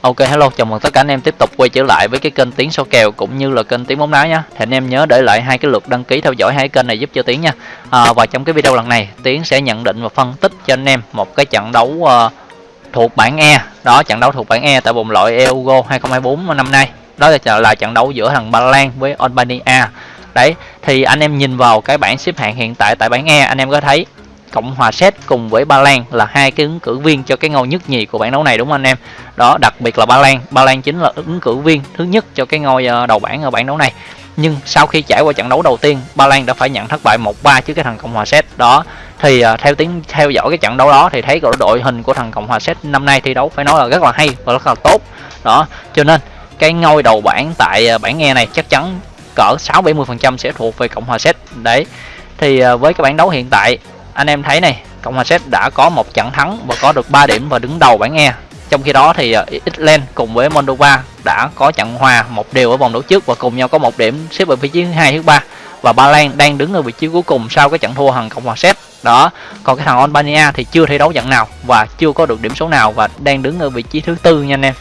Ok hello, chào mừng tất cả anh em tiếp tục quay trở lại với cái kênh tiếng số kèo cũng như là kênh tiếng bóng đá nha. Thì anh em nhớ để lại hai cái lượt đăng ký theo dõi hai kênh này giúp cho tiếng nha. À, và trong cái video lần này, tiếng sẽ nhận định và phân tích cho anh em một cái trận đấu uh, thuộc bảng E. Đó, trận đấu thuộc bảng E tại vòng loại Euro 2024 năm nay. Đó là là trận đấu giữa thằng Ba Lan với Albania. Đấy, thì anh em nhìn vào cái bảng xếp hạng hiện tại tại bảng E, anh em có thấy Cộng hòa Séc cùng với Ba Lan là hai cái ứng cử viên cho cái ngôi nhất nhì của bảng đấu này đúng không anh em? Đó, đặc biệt là Ba Lan, Ba Lan chính là ứng cử viên thứ nhất cho cái ngôi ờ, đầu bảng ở bảng đấu này. Nhưng sau khi trải qua trận đấu đầu tiên, Ba Lan đã phải nhận thất bại 1-3 trước cái thằng Cộng hòa Séc. Đó, thì uh, theo tiếng theo dõi cái trận đấu đó thì thấy cái đội hình của thằng Cộng hòa Séc năm nay thi đấu phải nói là rất là hay và rất là tốt. Đó, cho nên cái ngôi đầu bảng tại ờ, bảng E này chắc chắn cỡ 6 70% sẽ thuộc về Cộng hòa Séc. Đấy. Thì với cái bảng đấu hiện tại anh em thấy này, cộng hòa séc đã có một trận thắng và có được 3 điểm và đứng đầu bảng e. Trong khi đó thì ờ, Ireland Iceland cùng với Moldova đã có trận hòa một điều ở vòng đấu trước và cùng nhau có một điểm xếp ở vị trí thứ hai, thứ ba. Và Ba Lan đang đứng ở vị trí cuối cùng sau cái trận thua hằng Cộng hòa Séc. Đó, còn cái thằng Albania thì chưa thi đấu trận nào và chưa có được điểm số nào và đang đứng ở vị trí thứ tư nha anh em.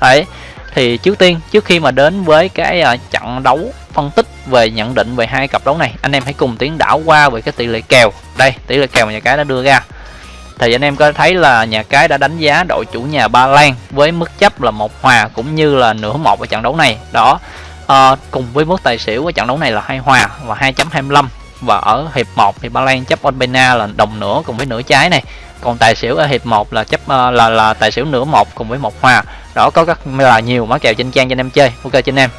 Đấy, thì trước tiên, trước khi mà đến với cái ờ, trận đấu phân tích về nhận định về hai cặp đấu này. Anh em hãy cùng tiến đảo qua về cái tỷ lệ kèo. Đây tỷ lệ kèo mà nhà cái đã đưa ra. Thì anh em có thấy là nhà cái đã đánh giá đội chủ nhà Ba Lan với mức chấp là một hòa cũng như là nửa một ở trận đấu này. Đó à, cùng với mức tài xỉu ở trận đấu này là hai hòa và 2.25 và ở hiệp 1 thì Ba Lan chấp Albania là đồng nửa cùng với nửa trái này. Còn tài xỉu ở hiệp 1 là chấp ờ, là là tài xỉu nửa một cùng với một hòa. Đó có rất là nhiều mã kèo trên trang cho anh em chơi. Ok cho anh em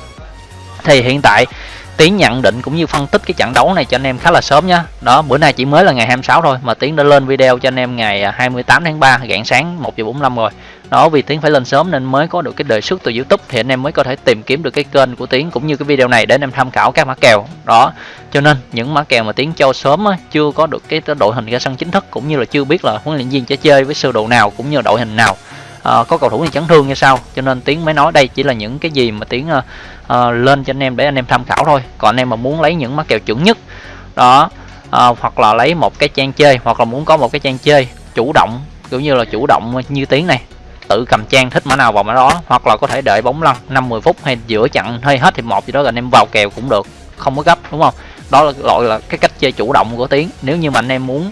thì hiện tại Tiến nhận định cũng như phân tích cái trận đấu này cho anh em khá là sớm nhá. Đó, bữa nay chỉ mới là ngày 26 thôi mà Tiến đã lên video cho anh em ngày à, 28 tháng 3 rạng sáng 1 giờ 45 rồi. Đó vì Tiến phải lên sớm nên mới có được cái đề xuất từ YouTube thì anh em mới có thể tìm kiếm được cái kênh của Tiến cũng như cái video này để anh em tham khảo các mã kèo. Đó. Cho nên những mã kèo mà Tiến cho sớm á, chưa có được cái đội hình ra sân chính thức cũng như là chưa biết là huấn luyện viên sẽ chơi với sơ đồ nào cũng như đội hình nào à, có cầu thủ thì chấn thương như sao cho nên tiến mới nói đây chỉ là những cái gì mà tiến ờ, uh, lên cho anh em để anh em tham khảo thôi. Còn anh em mà muốn lấy những mã kèo chuẩn nhất đó uh, hoặc là lấy một cái trang chơi hoặc là muốn có một cái trang chơi chủ động kiểu như là chủ động như tiến này tự cầm trang thích mã nào vào mã đó hoặc là có thể đợi bóng lăn 5-10 phút hay giữa chặn hay hết thì một gì đó rồi anh em vào kèo cũng được không có gấp đúng không? Đó là gọi là cái cách chơi chủ động của tiến nếu như mà anh em muốn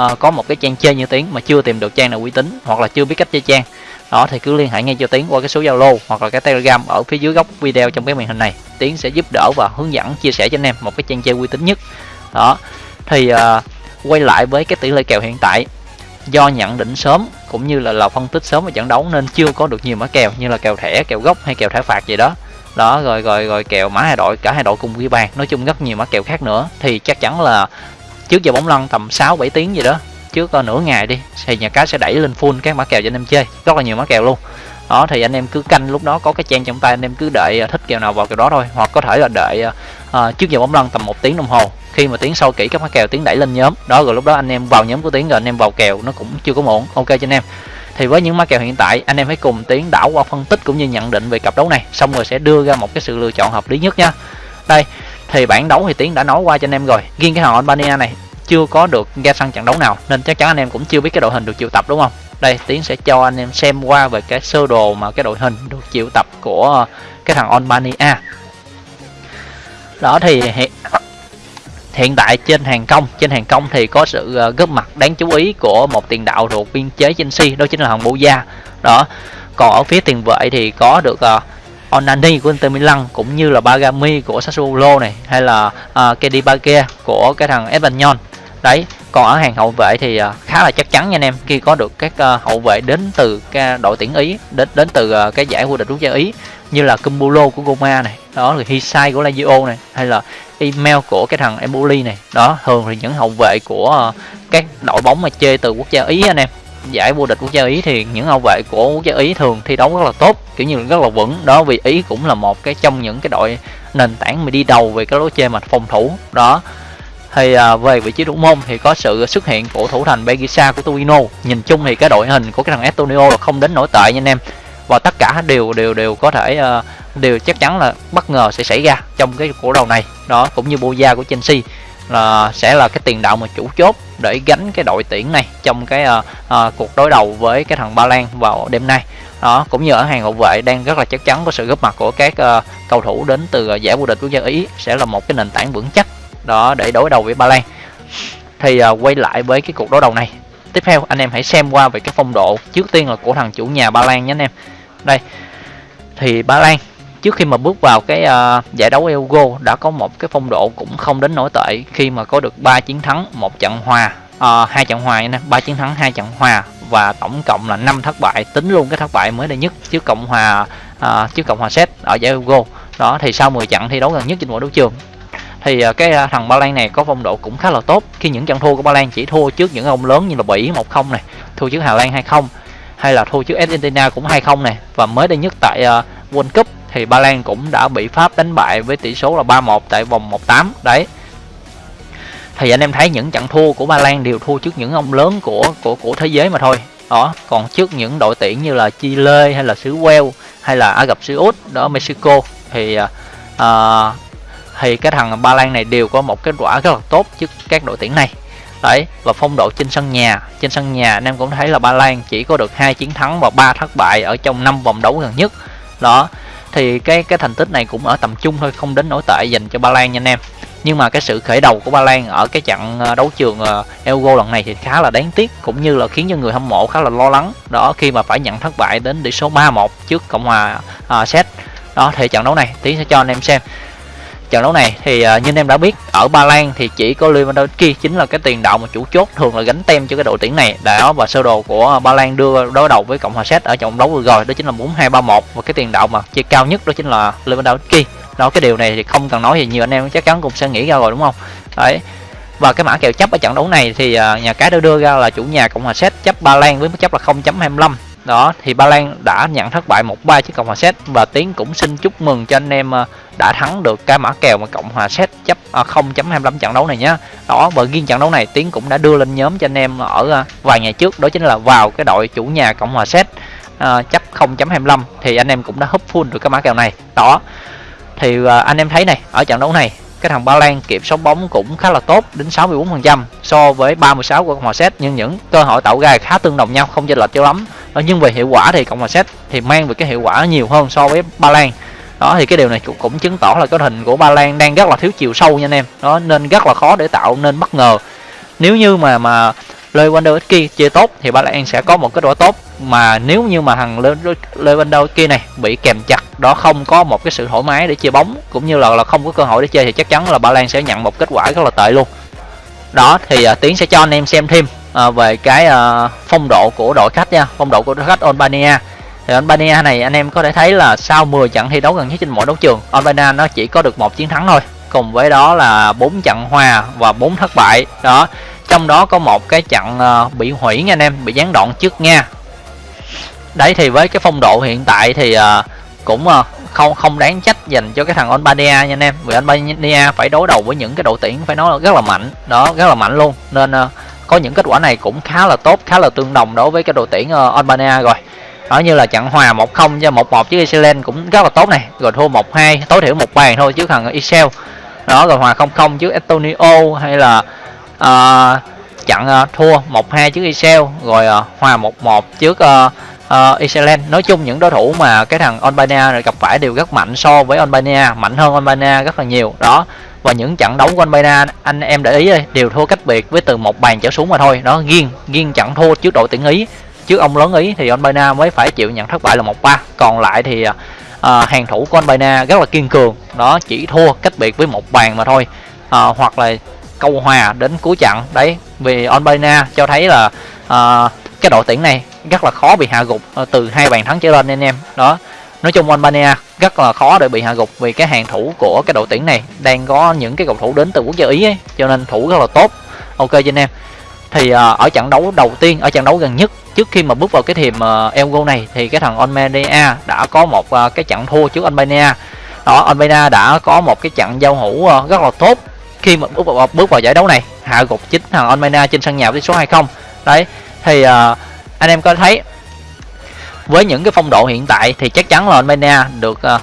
uh, có một cái trang chơi như tiến mà chưa tìm được trang nào uy tín hoặc là chưa biết cách chơi trang đó thì cứ liên hệ ngay cho tiến qua cái số zalo hoặc là cái telegram ở phía dưới góc video trong cái màn hình này. Tiến sẽ giúp đỡ và hướng dẫn chia sẻ cho anh em một cái trang chơi uy tín nhất. Đó thì uh, quay lại với cái tỷ lệ kèo hiện tại. Do nhận định sớm cũng như là là phân tích sớm về trận đấu nên chưa có được nhiều mã kèo như là kèo thẻ kèo gốc hay kèo thẻ phạt gì đó. Đó rồi rồi rồi kèo mã hai đội cả hai đội cùng ghi bàn nói chung rất nhiều mã kèo khác nữa. Thì chắc chắn là trước giờ bóng lăn tầm 6 7 tiếng gì đó trước nửa ngày đi thì nhà cái sẽ đẩy lên full các mã kèo cho anh em chơi. Rất là nhiều mã kèo luôn. Đó thì anh em cứ canh lúc đó có cái trang trong tay anh em cứ đợi à, thích kèo nào vào kèo đó thôi. Hoặc có thể là đợi uh, trước giờ bóng lăn tầm một tiếng đồng hồ. Khi mà tiếng sâu kỹ các mã kèo tiếng đẩy lên nhóm. Đó rồi lúc đó anh em vào nhóm của tiếng rồi anh em vào kèo nó cũng chưa có muộn ok cho anh em. Thì với những mã kèo hiện tại anh em hãy cùng tiến đảo qua phân tích cũng như nhận định về cặp đấu này. Xong rồi sẽ đưa ra một cái sự lựa chọn hợp lý nhất nha. Đây thì bản đấu thì tiến đã nói qua cho anh em rồi. Riêng cái họ albania này chưa có được ra sân trận đấu nào nên chắc chắn anh em cũng chưa biết cái đội hình được triệu tập đúng không? Đây tiến sẽ cho anh em xem qua về cái sơ đồ mà cái đội hình được triệu tập của cái thằng Albania. Đó thì hiện, hiện tại trên hàng công trên hàng công thì có sự ờ, góp mặt đáng chú ý của một tiền đạo thuộc biên chế Chelsea đó chính là thằng Boja đó còn ở phía tiền vệ thì có được uh, Onani của Inter Milan cũng như là Bagami của Sassuolo này hay là ờ, uh, Kedibake của cái thằng Espanyol đấy, còn ở hàng hậu vệ thì à, khá là chắc chắn nha anh em, khi có được các à, hậu vệ đến từ cái đội tuyển ý, đến đến từ à, cái giải vô địch quốc gia ý, như là Cumbulo của Goma này, đó là Hisai của Lazio này, hay là email của cái thằng Emboli này, đó, thường thì những hậu vệ của các đội bóng mà chơi từ quốc gia ý anh em, giải vô địch quốc gia ý thì những hậu vệ của quốc gia ý thường thi đấu rất là tốt, kiểu như rất là vững, đó, vì ý cũng là một cái trong những cái đội nền tảng mà đi đầu về cái lối chơi mà phòng thủ, đó thì à, về vị trí thủ môn thì có sự xuất hiện của thủ thành Begisa của Torino. Nhìn chung thì cái đội hình của cái thằng Antonio là không đến nổi tệ nha anh em. Và tất cả đều đều đều có thể à, đều chắc chắn là bất ngờ sẽ xảy ra trong cái cổ đầu này. Đó cũng như Boja của Chelsea là sẽ là cái tiền đạo mà chủ chốt để gánh cái đội tuyển này trong cái à, à, cuộc đối đầu với cái thằng Ba Lan vào đêm nay. Đó cũng như ở hàng hậu vệ đang rất là chắc chắn có sự góp mặt của các uh, cầu thủ đến từ uh, giải vô địch quốc gia Ý sẽ là một cái nền tảng vững chắc đó để đối đầu với Ba Lan thì uh, quay lại với cái cuộc đối đầu này. Tiếp theo anh em hãy xem qua về cái phong độ trước tiên là của thằng chủ nhà Ba Lan nhé anh em. Đây thì Ba Lan trước khi mà bước vào cái uh, giải đấu Euro đã có một cái phong độ cũng không đến nổi tệ khi mà có được 3 chiến thắng một trận hòa uh, hai trận hòa nha ba chiến thắng hai trận hòa và tổng cộng là 5 thất bại tính luôn cái thất bại mới đây nhất trước cộng hòa uh, trước cộng hòa Séc ở giải Euro. Đó thì sau 10 trận thi đấu gần nhất trên mọi đấu trường thì à, cái à, thằng Ba Lan này có phong độ cũng khá là tốt. Khi những trận thua của Ba Lan chỉ thua trước những ông lớn như là Bỉ 1-0 này thua trước Hà Lan 2-0 hay là thua trước Argentina cũng 2-0 này. Và mới đây nhất tại à, World Cup thì Ba Lan cũng đã bị Pháp đánh bại với tỷ số là 3-1 tại vòng 1-8 đấy. Thì anh em thấy những trận thua của Ba Lan đều thua trước những ông lớn của của của thế giới mà thôi. Đó còn trước những đội tuyển như là Chile hay là xứ Wales hay là Ả Rập Xê Út đó Mexico thì à, thì cái thằng Ba Lan này đều có một kết quả rất là tốt trước các đội tuyển này. Đấy và phong độ trên sân nhà trên sân nhà anh em cũng thấy là Ba Lan chỉ có được hai chiến thắng và ba thất bại ở trong năm vòng đấu gần nhất. Đó thì cái cái thành tích này cũng ở tầm trung thôi không đến nổi tệ dành cho Ba Lan nha anh em. Nhưng mà cái sự khởi đầu của Ba Lan ở cái trận ờ, đấu trường ờ, Euro lần này thì khá là đáng tiếc cũng như là khiến cho người hâm mộ khá là lo lắng. Đó khi mà phải nhận thất bại đến tỷ số 3-1 trước Cộng hòa uh, Séc. Đó thì trận đấu này tí sẽ cho anh em xem trận đấu này thì uh, như anh em đã biết ở Ba Lan thì chỉ có Lewandowski chính là cái tiền đạo mà chủ chốt thường là gánh tem cho cái đội tuyển này. Đó và sơ đồ của Ba Lan đưa đối đầu với Cộng hòa Séc ở trận đấu vừa rồi đó chính là 4-2-3-1 và cái tiền đạo mà chơi cao nhất đó chính là Lewandowski. Đó cái điều này thì không cần nói gì nhiều anh em chắc chắn cũng sẽ nghĩ ra rồi đúng không? Đấy. Và cái mã kèo chấp ở trận đấu này thì uh, nhà cái đã đưa ra là chủ nhà cộng hòa séc chấp ba lan với mức chấp là 0.25 đó thì ba lan đã nhận thất bại một ba trước cộng hòa séc và tiến cũng xin chúc mừng cho anh em ờ, đã thắng được cái mã kèo mà cộng hòa séc chấp ờ, uh, 0.25 trận đấu này nhé đó và riêng trận đấu này tiến cũng đã đưa lên nhóm cho anh em ở ờ, vài ngày trước đó chính là vào cái đội chủ nhà cộng hòa séc uh, chấp 0.25 thì anh em cũng đã húp full được cái mã kèo này. Đó thì anh em thấy này ở trận đấu này cái thằng Ba Lan kiểm soát bóng cũng khá là tốt đến 64% so với 36 của Cộng hòa Séc nhưng những cơ hội tạo ra khá tương đồng nhau không chênh lệch cho lắm. Ờ, nhưng về hiệu quả thì Cộng hòa Séc thì mang về cái hiệu quả nhiều hơn so với Ba Lan. Đó thì cái điều này cũng, cũng chứng tỏ là cái hình của Ba Lan đang rất là thiếu chiều sâu nha anh em. Đó nên rất là khó để tạo nên bất ngờ. Nếu như mà mà Lewandowski chơi tốt thì Ba Lan sẽ có một kết quả tốt. Mà nếu như mà thằng Lewandowski này bị kèm chặt đó không có một cái sự thoải mái để chơi bóng cũng như là là không có cơ hội để chơi thì chắc chắn là Ba Lan sẽ nhận một kết quả rất là tệ luôn. Đó thì uh, tiến sẽ cho anh em xem thêm à, về cái à, phong độ của đội khách nha phong độ của đội khách Albania. Thì Albania này anh em có thể thấy là sau 10 trận thi đấu gần nhất trên mọi đấu trường Albania nó chỉ có được một chiến thắng thôi. Cùng với đó là bốn trận hòa và bốn thất bại. Đó trong đó có một cái trận ờ, bị hủy nha anh em bị gián đoạn trước nha. Đấy thì với cái phong độ hiện tại thì cũng không không đáng trách dành cho cái thằng Albania nha anh em. Vì Albania phải đối đầu với những cái đội tuyển phải nói là rất là mạnh. Đó rất là mạnh luôn. Nên có những kết quả này cũng khá là tốt khá là tương đồng đối với cái đội tuyển uh, Albania rồi. Đó như là trận hòa 1-0 cho 1-1 với Iceland cũng rất là tốt này. Rồi thua 1-2 tối thiểu một bàn thôi chứ thằng Israel. Đó rồi hòa 0-0 trước Estonia hay là uh, trận uh, thua 1-2 trước Israel. Rồi uh, hòa 1-1 trước uh, uh, Iceland. Nói chung những đối thủ mà cái thằng Albania gặp phải đều rất mạnh so với Albania mạnh hơn Albania rất là nhiều. Đó và những trận đấu của Albania anh em để ý đây đều thua cách biệt với từ một bàn trở xuống mà thôi. Đó nghiêng nghiêng trận thua trước đội tuyển Ý. Trước ông lớn Ý thì Albania mới phải chịu nhận thất bại là một ba. Còn lại thì à, hàng thủ của Albania rất là kiên cường. Đó chỉ thua cách biệt với một bàn mà thôi. À, hoặc là câu hòa đến cuối trận. Đấy vì Albania cho thấy là à, cái đội tuyển này rất là khó bị hạ gục à, từ hai bàn thắng trở lên anh em. Đó nói chung Albania rất là khó để bị hạ gục vì cái hàng thủ của cái đội tuyển này đang có những cái cầu thủ đến từ quốc gia ý ấy, cho nên thủ rất là tốt. Ok cho anh em. Thì uh, ở trận đấu đầu tiên ở trận đấu gần nhất trước khi mà bước vào cái thềm uh, Euro này thì cái thằng Albania đã có một uh, cái trận thua trước Albania. Đó Albania đã có một cái trận giao hữu uh, rất là tốt khi mà bước vào, bước vào giải đấu này hạ gục chính thằng Albania trên sân nhà với số 20 đấy thì uh, anh em có thấy với những cái phong độ hiện tại thì chắc chắn là Albania được uh,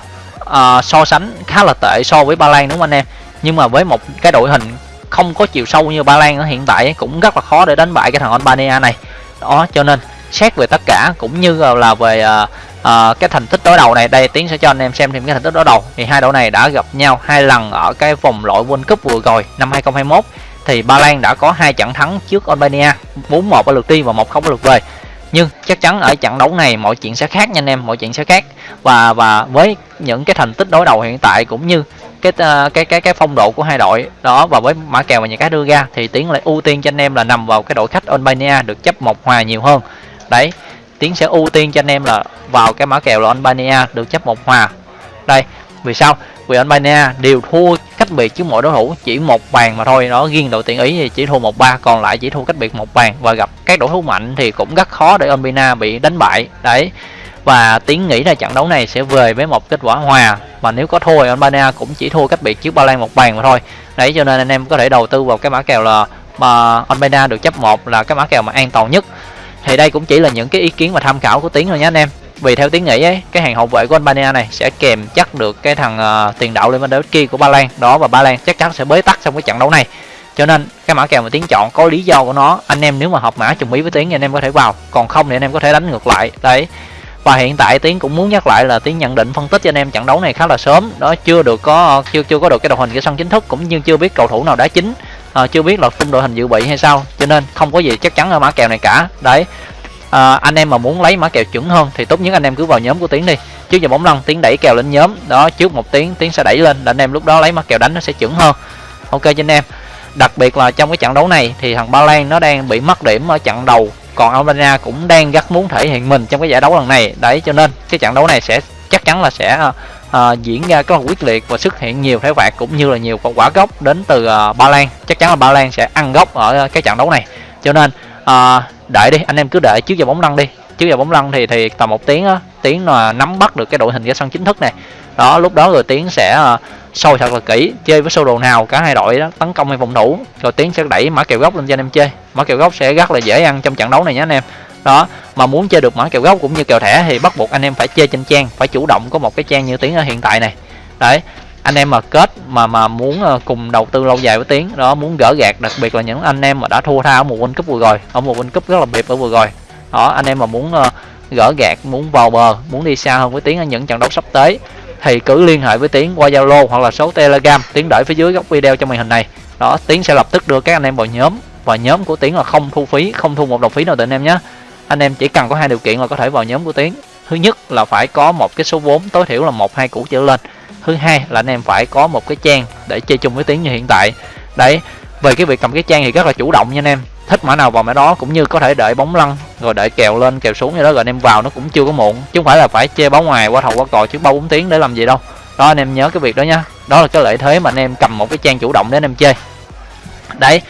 uh, so sánh khá là tệ so với Ba Lan đúng không anh em? Nhưng mà với một cái đội hình không có chiều sâu như ba lan ở hiện tại cũng rất là khó để đánh bại cái thằng albania này. Đó cho nên xét về tất cả cũng như là về uh, uh, cái thành tích đối đầu này đây tiến sẽ cho anh em xem thêm cái thành tích đối đầu. Thì hai đội này đã gặp nhau hai lần ở cái vòng loại World Cup vừa rồi năm 2021 thì Ba Lan đã có hai trận thắng trước Albania 4-1 ở lượt đi và 1-0 ở lượt về nhưng chắc chắn ở trận đấu này mọi chuyện sẽ khác nha anh em, mọi chuyện sẽ khác. Và và với những cái thành tích đối đầu hiện tại cũng như cái ờ, cái cái cái phong độ của hai đội đó và với mã kèo mà nhà cái đưa ra thì tiến lại ưu tiên cho anh em là nằm vào cái đội khách Albania được chấp một hòa nhiều hơn. Đấy, tiến sẽ ưu tiên cho anh em là vào cái mã kèo là Albania được chấp một hòa. Đây, vì sao? Vì Albania đều thua cách biệt chứ mỗi đối thủ chỉ một bàn mà thôi. Nó riêng đội tuyển ý thì chỉ thua một ba, còn lại chỉ thua cách biệt một bàn. Và gặp các đối thủ mạnh thì cũng rất khó để Albania bị đánh bại. Đấy, và tiến nghĩ là trận đấu này sẽ về với một kết quả hòa. Mà nếu có thua thì Albania cũng chỉ thua cách biệt trước Ba Lan một bàn mà thôi. Đấy, cho nên anh em có thể đầu tư vào cái mã kèo là mà Albania được chấp một là cái mã kèo mà an toàn nhất. Thì đây cũng chỉ là những cái ý kiến và tham khảo của tiến thôi nhé anh em vì theo tiến nghĩ ấy cái hàng hậu vệ của Albania này sẽ kèm chắc được cái thằng uh, tiền đạo Lewandowski của Ba Lan. Đó và Ba Lan chắc chắn sẽ bế tắc trong cái trận đấu này. Cho nên cái mã kèo mà tiến chọn có lý do của nó anh em nếu mà hợp mã trùng ý với tiến thì anh em có thể vào. Còn không thì anh em có thể đánh ngược lại. Đấy. Và hiện tại tiến cũng muốn nhắc lại là tiến nhận định phân tích cho anh em trận đấu này khá là sớm. Đó chưa được có chưa chưa có được cái đội hình cái sân chính thức cũng như chưa biết cầu thủ nào đá chính. À, chưa biết là khung đội hình dự bị hay sao. Cho nên không có gì chắc chắn ở mã kèo này cả. Đấy à, anh em mà muốn lấy mã kèo chuẩn hơn thì tốt nhất anh em cứ vào nhóm của tiến đi. Trước giờ bóng lăn tiến đẩy kèo lên nhóm. Đó trước một tiếng tiến sẽ đẩy lên. Để anh em lúc đó lấy mã kèo đánh nó sẽ chuẩn hơn. Ok cho anh em. Đặc biệt là trong cái trận đấu này thì thằng ba lan nó đang bị mất điểm ở trận đầu. Còn albania cũng đang rất muốn thể hiện mình trong cái giải đấu lần này. Đấy cho nên cái trận đấu này sẽ chắc chắn là sẽ à, diễn ra rất là quyết liệt và xuất hiện nhiều thế phạt cũng như là nhiều quả gốc đến từ uh, ba lan. Chắc chắn là ba lan sẽ ăn gốc ở cái trận đấu này. Cho nên uh, đợi đi anh em cứ đợi trước giờ bóng lăn đi. Trước giờ bóng lăn thì thì tầm một tiếng á tiếng là nắm bắt được cái đội hình ra sân chính thức này. Đó lúc đó rồi tiếng sẽ uh, thật là kỹ chơi với sơ đồ nào cả hai đội đó tấn công hay phòng thủ. Rồi tiếng sẽ đẩy mã kèo gốc lên cho anh em chơi. Mã kèo gốc sẽ rất là dễ ăn trong trận đấu này nhé anh em. Đó mà muốn chơi được mã kèo gốc cũng như kèo thẻ thì bắt buộc anh em phải chơi trên trang phải chủ động có một cái trang như tiếng ở hiện tại này. Đấy anh em mà kết mà mà muốn ờ, cùng đầu tư lâu dài với tiến, đó, muốn gỡ gạt đặc biệt là những anh em mà đã thua tha ở một World Cup vừa rồi, ở một World Cup rất là biệt ở vừa rồi. Đó, anh em mà muốn ờ, gỡ gạt muốn vào bờ, muốn đi xa hơn với tiến ở những trận đấu sắp tới, thì cứ liên hệ với tiến qua zalo hoặc là số telegram, tiến đợi phía dưới góc video trong màn hình này. Đó, tiến sẽ lập tức đưa các anh em vào nhóm và nhóm của tiến là không thu phí, không thu một đồng phí nào từ anh em nhé. Anh em chỉ cần có hai điều kiện là có thể vào nhóm của tiến. Thứ nhất là phải có một cái số vốn tối thiểu là một, hai củ trở lên thứ hai là anh em phải có một cái trang để chơi chung với tiếng như hiện tại. Đấy về cái việc cầm cái trang thì rất là chủ động nha anh em. Thích mã nào vào mã đó cũng như có thể đợi bóng lăn rồi đợi kèo lên kèo xuống như đó rồi anh em vào nó cũng chưa có muộn. Chứ không phải là phải chơi bóng ngoài qua thầu qua cò trước ba bốn tiếng để làm gì đâu. Đó anh em nhớ cái việc đó nhá đó là cái lợi thế mà anh em cầm một cái trang chủ động để anh em chơi. Đấy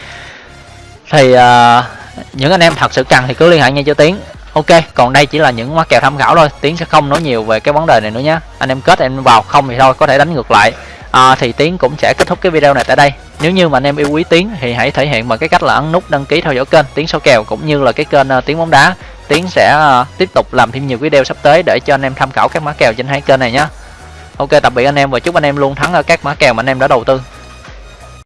thì uh, những anh em thật sự cần thì cứ liên hệ ngay cho tiến ok còn đây chỉ là những mã kèo tham khảo thôi. Tiến sẽ không nói nhiều về cái vấn đề này nữa nhé. Anh em kết em vào không thì thôi có thể đánh ngược lại. À, thì tiến cũng sẽ kết thúc cái video này tại đây. Nếu như mà anh em yêu quý tiến thì hãy thể hiện bằng cái cách là ấn nút đăng ký theo dõi kênh tiến số kèo cũng như là cái kênh uh, tiến bóng đá. Tiến sẽ uh, tiếp tục làm thêm nhiều video sắp tới để cho anh em tham khảo các mã kèo trên hai kênh này nhé. Ok tạm biệt anh em và chúc anh em luôn thắng ở các mã kèo mà anh em đã đầu tư.